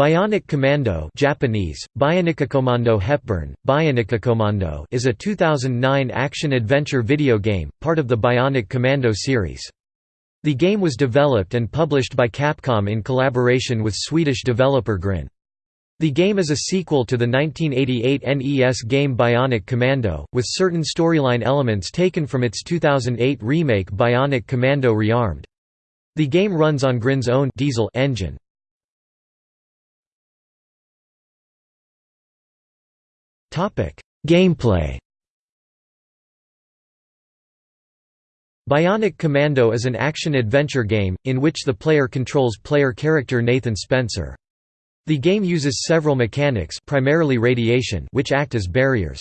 Bionic Commando Japanese, Bioniccommando Hepburn, Bioniccommando is a 2009 action-adventure video game, part of the Bionic Commando series. The game was developed and published by Capcom in collaboration with Swedish developer Grin. The game is a sequel to the 1988 NES game Bionic Commando, with certain storyline elements taken from its 2008 remake Bionic Commando Rearmed. The game runs on Grin's own diesel engine. Gameplay Bionic Commando is an action-adventure game, in which the player controls player character Nathan Spencer. The game uses several mechanics primarily radiation which act as barriers.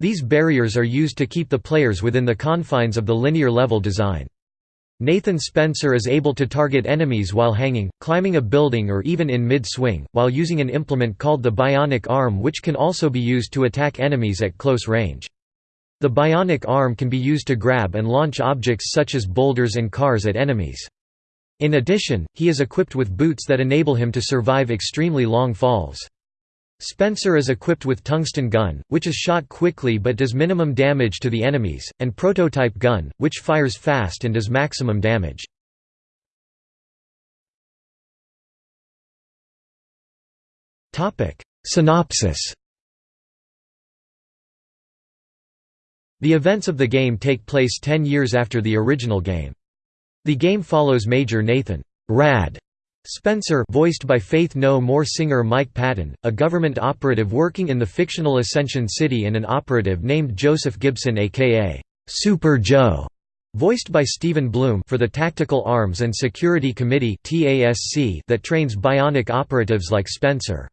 These barriers are used to keep the players within the confines of the linear level design. Nathan Spencer is able to target enemies while hanging, climbing a building or even in mid-swing, while using an implement called the bionic arm which can also be used to attack enemies at close range. The bionic arm can be used to grab and launch objects such as boulders and cars at enemies. In addition, he is equipped with boots that enable him to survive extremely long falls. Spencer is equipped with tungsten gun, which is shot quickly but does minimum damage to the enemies, and prototype gun, which fires fast and does maximum damage. Synopsis The events of the game take place ten years after the original game. The game follows Major Nathan Rad Spencer voiced by Faith No More singer Mike Patton, a government operative working in the fictional Ascension City and an operative named Joseph Gibson aka Super Joe, voiced by Steven Blum for the Tactical Arms and Security Committee that trains bionic operatives like Spencer.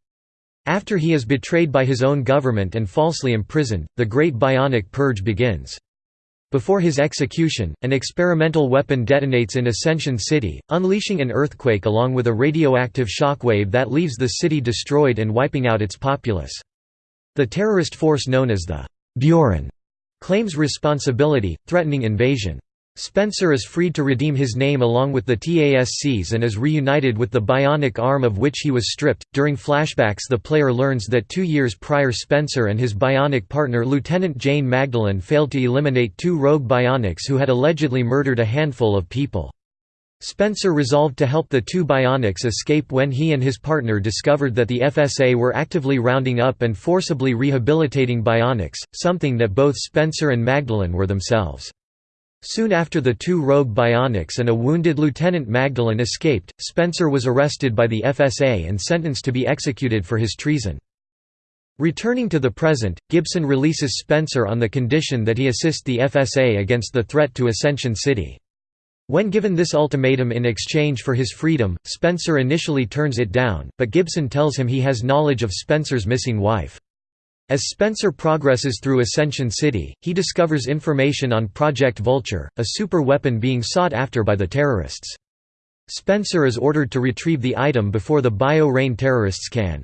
After he is betrayed by his own government and falsely imprisoned, the Great Bionic Purge begins. Before his execution, an experimental weapon detonates in Ascension City, unleashing an earthquake along with a radioactive shockwave that leaves the city destroyed and wiping out its populace. The terrorist force known as the Buren claims responsibility, threatening invasion. Spencer is freed to redeem his name along with the TASCs and is reunited with the bionic arm of which he was stripped. During flashbacks, the player learns that two years prior, Spencer and his bionic partner Lieutenant Jane Magdalene failed to eliminate two rogue bionics who had allegedly murdered a handful of people. Spencer resolved to help the two bionics escape when he and his partner discovered that the FSA were actively rounding up and forcibly rehabilitating bionics, something that both Spencer and Magdalene were themselves. Soon after the two rogue bionics and a wounded Lieutenant Magdalene escaped, Spencer was arrested by the FSA and sentenced to be executed for his treason. Returning to the present, Gibson releases Spencer on the condition that he assist the FSA against the threat to Ascension City. When given this ultimatum in exchange for his freedom, Spencer initially turns it down, but Gibson tells him he has knowledge of Spencer's missing wife. As Spencer progresses through Ascension City, he discovers information on Project Vulture, a super weapon being sought after by the terrorists. Spencer is ordered to retrieve the item before the BioReign terrorists can.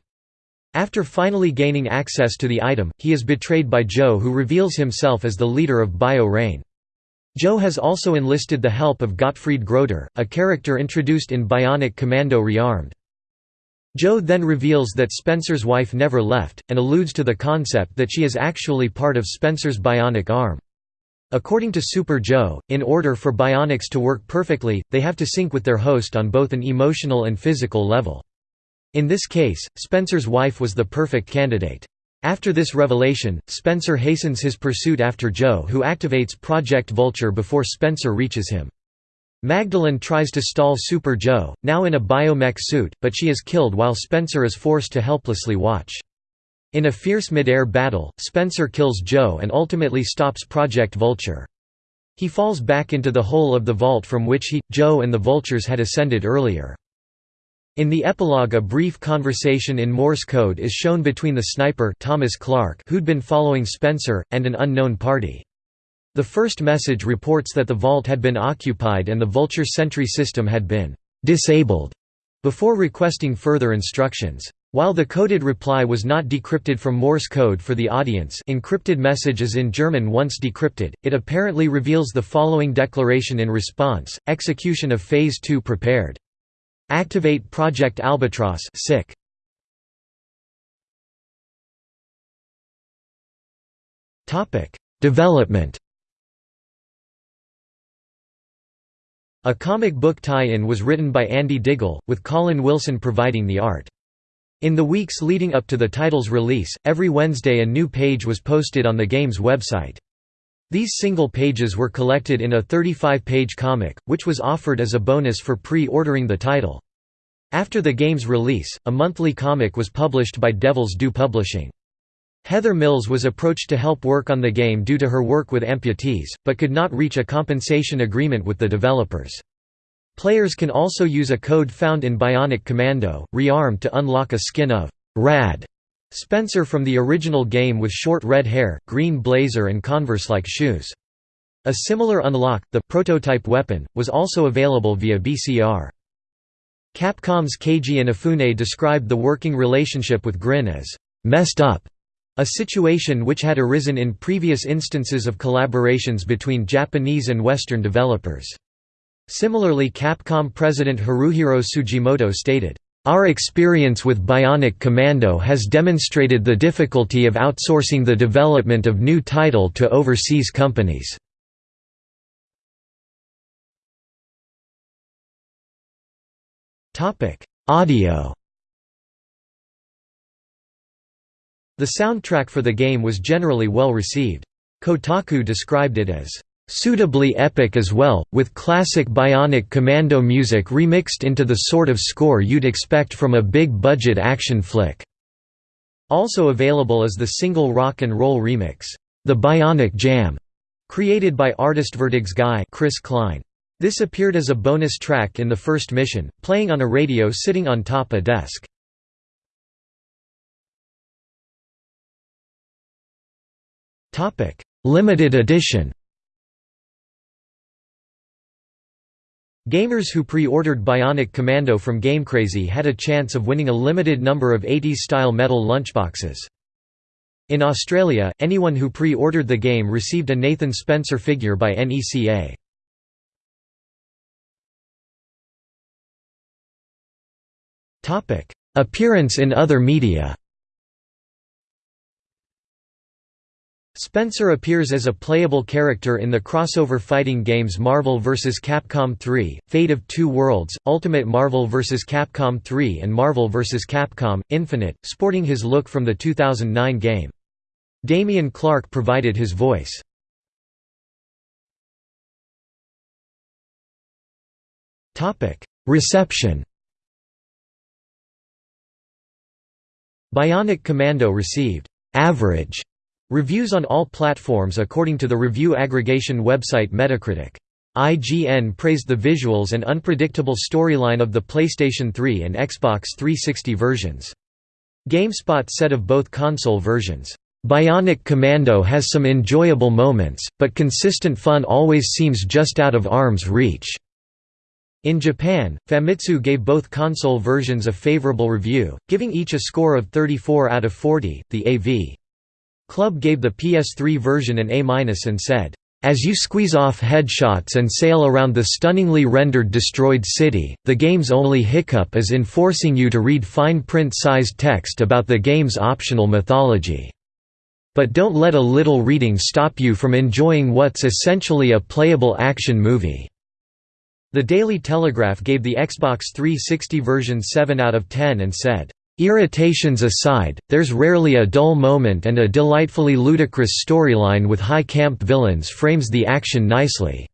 After finally gaining access to the item, he is betrayed by Joe who reveals himself as the leader of BioReign. Joe has also enlisted the help of Gottfried Groder, a character introduced in Bionic Commando Rearmed. Joe then reveals that Spencer's wife never left, and alludes to the concept that she is actually part of Spencer's bionic arm. According to Super Joe, in order for bionics to work perfectly, they have to sync with their host on both an emotional and physical level. In this case, Spencer's wife was the perfect candidate. After this revelation, Spencer hastens his pursuit after Joe who activates Project Vulture before Spencer reaches him. Magdalene tries to stall Super Joe, now in a biomech suit, but she is killed while Spencer is forced to helplessly watch. In a fierce mid-air battle, Spencer kills Joe and ultimately stops Project Vulture. He falls back into the hole of the vault from which he, Joe and the Vultures had ascended earlier. In the epilogue a brief conversation in Morse code is shown between the sniper Thomas Clark who'd been following Spencer, and an unknown party. The first message reports that the vault had been occupied and the Vulture sentry system had been «disabled» before requesting further instructions. While the coded reply was not decrypted from Morse code for the audience encrypted message is in German once decrypted, it apparently reveals the following declaration in response, execution of Phase 2 prepared. Activate Project Albatross sick. Development A comic book tie-in was written by Andy Diggle, with Colin Wilson providing the art. In the weeks leading up to the title's release, every Wednesday a new page was posted on the game's website. These single pages were collected in a 35-page comic, which was offered as a bonus for pre-ordering the title. After the game's release, a monthly comic was published by Devil's Due Publishing. Heather Mills was approached to help work on the game due to her work with amputees, but could not reach a compensation agreement with the developers. Players can also use a code found in Bionic Commando, Rearmed to unlock a skin of «Rad» Spencer from the original game with short red hair, green blazer and Converse-like shoes. A similar unlock, the prototype weapon, was also available via BCR. Capcom's Keiji Inafune described the working relationship with Grin as «messed up», a situation which had arisen in previous instances of collaborations between Japanese and Western developers. Similarly Capcom president Haruhiro Tsujimoto stated, "...our experience with Bionic Commando has demonstrated the difficulty of outsourcing the development of new title to overseas companies." Audio The soundtrack for the game was generally well received. Kotaku described it as suitably epic as well, with classic Bionic Commando music remixed into the sort of score you'd expect from a big-budget action flick." Also available is the single rock and roll remix, "'The Bionic Jam' created by artist Vertig's guy Chris Klein. This appeared as a bonus track in the first mission, playing on a radio sitting on top a desk. Limited edition Gamers who pre-ordered Bionic Commando from GameCrazy had a chance of winning a limited number of 80s-style metal lunchboxes. In Australia, anyone who pre-ordered the game received a Nathan Spencer figure by NECA. Appearance in other media Spencer appears as a playable character in the crossover fighting games Marvel vs. Capcom 3, Fate of Two Worlds, Ultimate Marvel vs. Capcom 3 and Marvel vs. Capcom, Infinite, sporting his look from the 2009 game. Damian Clark provided his voice. Reception Bionic Commando received «average» Reviews on all platforms according to the review aggregation website Metacritic. IGN praised the visuals and unpredictable storyline of the PlayStation 3 and Xbox 360 versions. GameSpot said of both console versions, "...Bionic Commando has some enjoyable moments, but consistent fun always seems just out of arm's reach." In Japan, Famitsu gave both console versions a favorable review, giving each a score of 34 out of 40. The AV Club gave the PS3 version an A- and said, as you squeeze off headshots and sail around the stunningly rendered destroyed city, the game's only hiccup is in forcing you to read fine print-sized text about the game's optional mythology. But don't let a little reading stop you from enjoying what's essentially a playable action movie." The Daily Telegraph gave the Xbox 360 version 7 out of 10 and said, Irritations aside, there's rarely a dull moment and a delightfully ludicrous storyline with high camp villains frames the action nicely.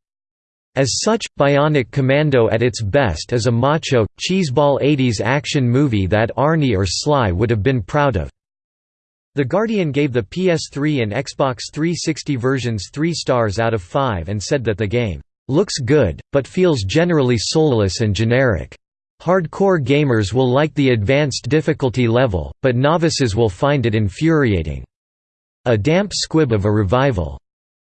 As such, Bionic Commando at its best is a macho, cheeseball 80s action movie that Arnie or Sly would have been proud of. The Guardian gave the PS3 and Xbox 360 versions 3 stars out of 5 and said that the game, "...looks good, but feels generally soulless and generic." Hardcore gamers will like the advanced difficulty level, but novices will find it infuriating. A damp squib of a revival.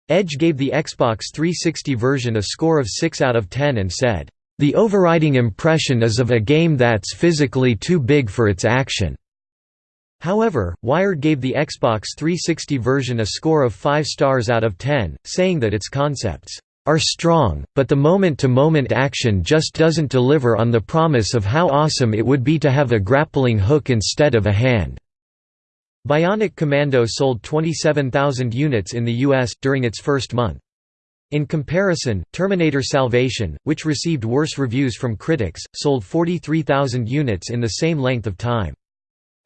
Edge gave the Xbox 360 version a score of 6 out of 10 and said, "...the overriding impression is of a game that's physically too big for its action." However, Wired gave the Xbox 360 version a score of 5 stars out of 10, saying that its concepts are strong, but the moment-to-moment -moment action just doesn't deliver on the promise of how awesome it would be to have a grappling hook instead of a hand." Bionic Commando sold 27,000 units in the US, during its first month. In comparison, Terminator Salvation, which received worse reviews from critics, sold 43,000 units in the same length of time.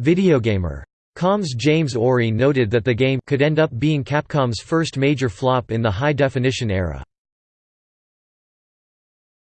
Videogamer.com's James Orry noted that the game could end up being Capcom's first major flop in the high-definition era.